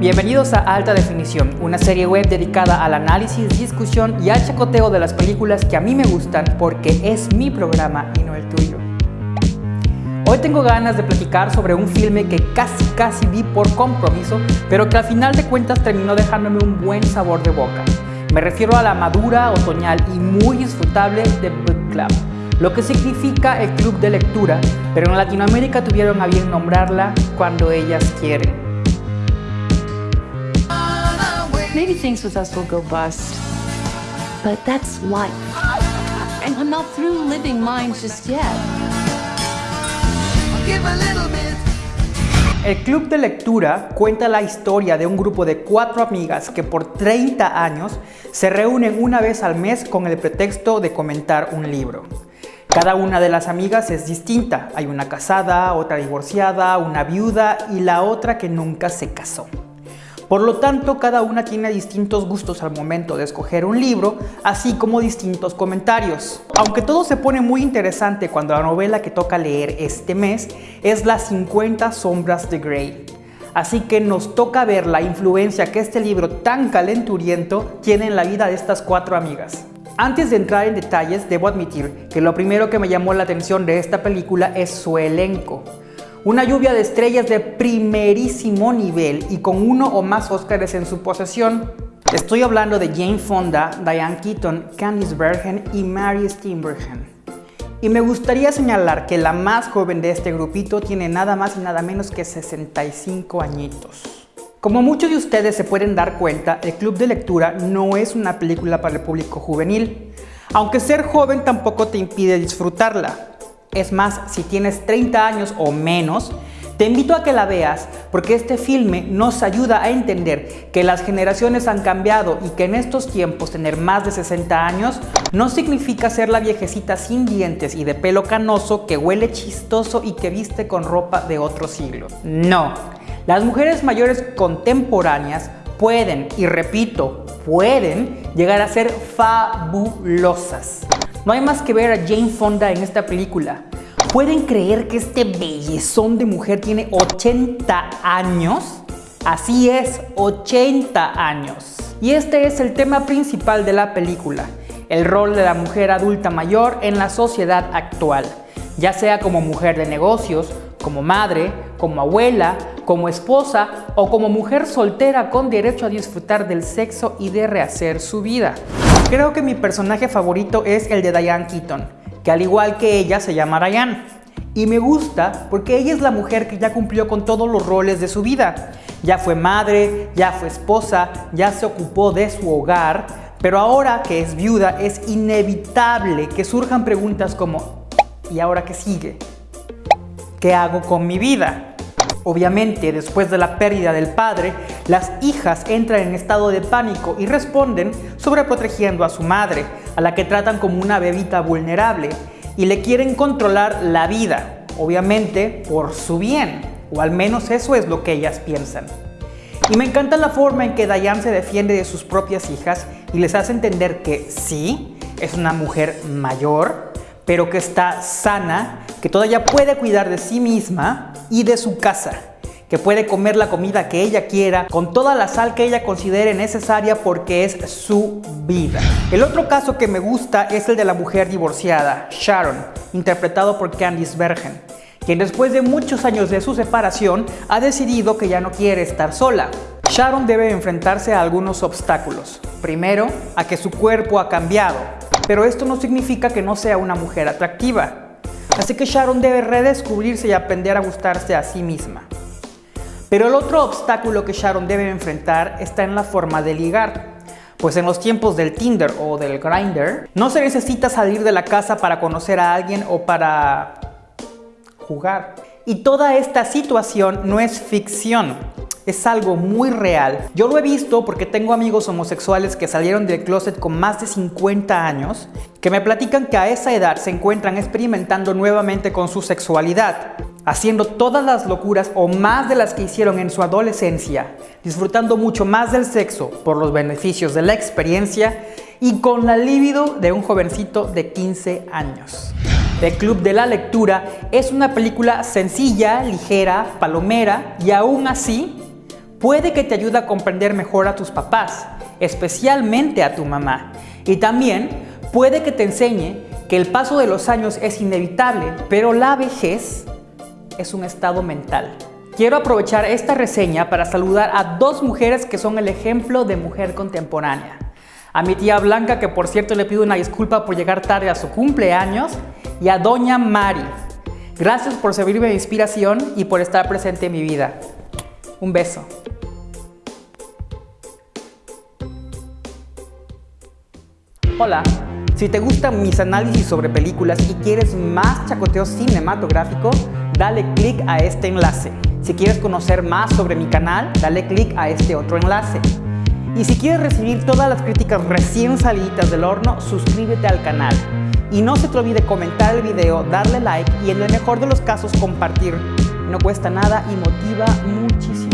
Bienvenidos a Alta Definición, una serie web dedicada al análisis, discusión y al chacoteo de las películas que a mí me gustan porque es mi programa y no el tuyo. Hoy tengo ganas de platicar sobre un filme que casi casi vi por compromiso, pero que al final de cuentas terminó dejándome un buen sabor de boca. Me refiero a la madura, otoñal y muy disfrutable The Book Club, lo que significa el club de lectura, pero en Latinoamérica tuvieron a bien nombrarla cuando ellas quieren. Maybe things with us will go bust. But that's life. And I'm not through living mine just yet. El club de lectura cuenta la historia de un grupo de cuatro amigas que por 30 años se reúnen una vez al mes con el pretexto de comentar un libro. Cada una de las amigas es distinta. Hay una casada, otra divorciada, una viuda y la otra que nunca se casó. Por lo tanto, cada una tiene distintos gustos al momento de escoger un libro, así como distintos comentarios. Aunque todo se pone muy interesante cuando la novela que toca leer este mes es Las 50 sombras de Grey. Así que nos toca ver la influencia que este libro tan calenturiento tiene en la vida de estas cuatro amigas. Antes de entrar en detalles, debo admitir que lo primero que me llamó la atención de esta película es su elenco. Una lluvia de estrellas de primerísimo nivel y con uno o más Óscares en su posesión. Estoy hablando de Jane Fonda, Diane Keaton, Candice Bergen y Mary Steenburgen. Y me gustaría señalar que la más joven de este grupito tiene nada más y nada menos que 65 añitos. Como muchos de ustedes se pueden dar cuenta, el Club de Lectura no es una película para el público juvenil, aunque ser joven tampoco te impide disfrutarla. Es más, si tienes 30 años o menos, te invito a que la veas porque este filme nos ayuda a entender que las generaciones han cambiado y que en estos tiempos tener más de 60 años no significa ser la viejecita sin dientes y de pelo canoso que huele chistoso y que viste con ropa de otro siglo. No, las mujeres mayores contemporáneas pueden, y repito, pueden llegar a ser fabulosas. No hay más que ver a Jane Fonda en esta película. ¿Pueden creer que este bellezón de mujer tiene 80 años? Así es, 80 años. Y este es el tema principal de la película, el rol de la mujer adulta mayor en la sociedad actual, ya sea como mujer de negocios, como madre, como abuela, como esposa o como mujer soltera con derecho a disfrutar del sexo y de rehacer su vida. Creo que mi personaje favorito es el de Diane Keaton, que al igual que ella se llama Diane. Y me gusta porque ella es la mujer que ya cumplió con todos los roles de su vida. Ya fue madre, ya fue esposa, ya se ocupó de su hogar, pero ahora que es viuda es inevitable que surjan preguntas como ¿y ahora qué sigue? ¿Qué hago con mi vida? Obviamente, después de la pérdida del padre, las hijas entran en estado de pánico y responden sobreprotegiendo a su madre, a la que tratan como una bebita vulnerable y le quieren controlar la vida, obviamente por su bien, o al menos eso es lo que ellas piensan. Y me encanta la forma en que Diane se defiende de sus propias hijas y les hace entender que sí, es una mujer mayor, pero que está sana, que todavía puede cuidar de sí misma y de su casa, que puede comer la comida que ella quiera con toda la sal que ella considere necesaria porque es su vida. El otro caso que me gusta es el de la mujer divorciada, Sharon, interpretado por Candice Bergen, quien después de muchos años de su separación ha decidido que ya no quiere estar sola. Sharon debe enfrentarse a algunos obstáculos. Primero, a que su cuerpo ha cambiado, pero esto no significa que no sea una mujer atractiva. Así que Sharon debe redescubrirse y aprender a gustarse a sí misma. Pero el otro obstáculo que Sharon debe enfrentar está en la forma de ligar. Pues en los tiempos del Tinder o del Grindr, no se necesita salir de la casa para conocer a alguien o para jugar. Y toda esta situación no es ficción, es algo muy real. Yo lo he visto porque tengo amigos homosexuales que salieron del closet con más de 50 años, que me platican que a esa edad se encuentran experimentando nuevamente con su sexualidad, haciendo todas las locuras o más de las que hicieron en su adolescencia, disfrutando mucho más del sexo por los beneficios de la experiencia y con la libido de un jovencito de 15 años. El Club de la Lectura es una película sencilla, ligera, palomera y aún así Puede que te ayude a comprender mejor a tus papás, especialmente a tu mamá. Y también puede que te enseñe que el paso de los años es inevitable, pero la vejez es un estado mental. Quiero aprovechar esta reseña para saludar a dos mujeres que son el ejemplo de mujer contemporánea. A mi tía Blanca, que por cierto le pido una disculpa por llegar tarde a su cumpleaños, y a Doña Mari. Gracias por servirme de inspiración y por estar presente en mi vida. Un beso. Hola, si te gustan mis análisis sobre películas y quieres más chacoteo cinematográfico, dale click a este enlace. Si quieres conocer más sobre mi canal, dale click a este otro enlace. Y si quieres recibir todas las críticas recién salidas del horno, suscríbete al canal. Y no se te olvide comentar el video, darle like y en el mejor de los casos compartir. No cuesta nada y motiva muchísimo.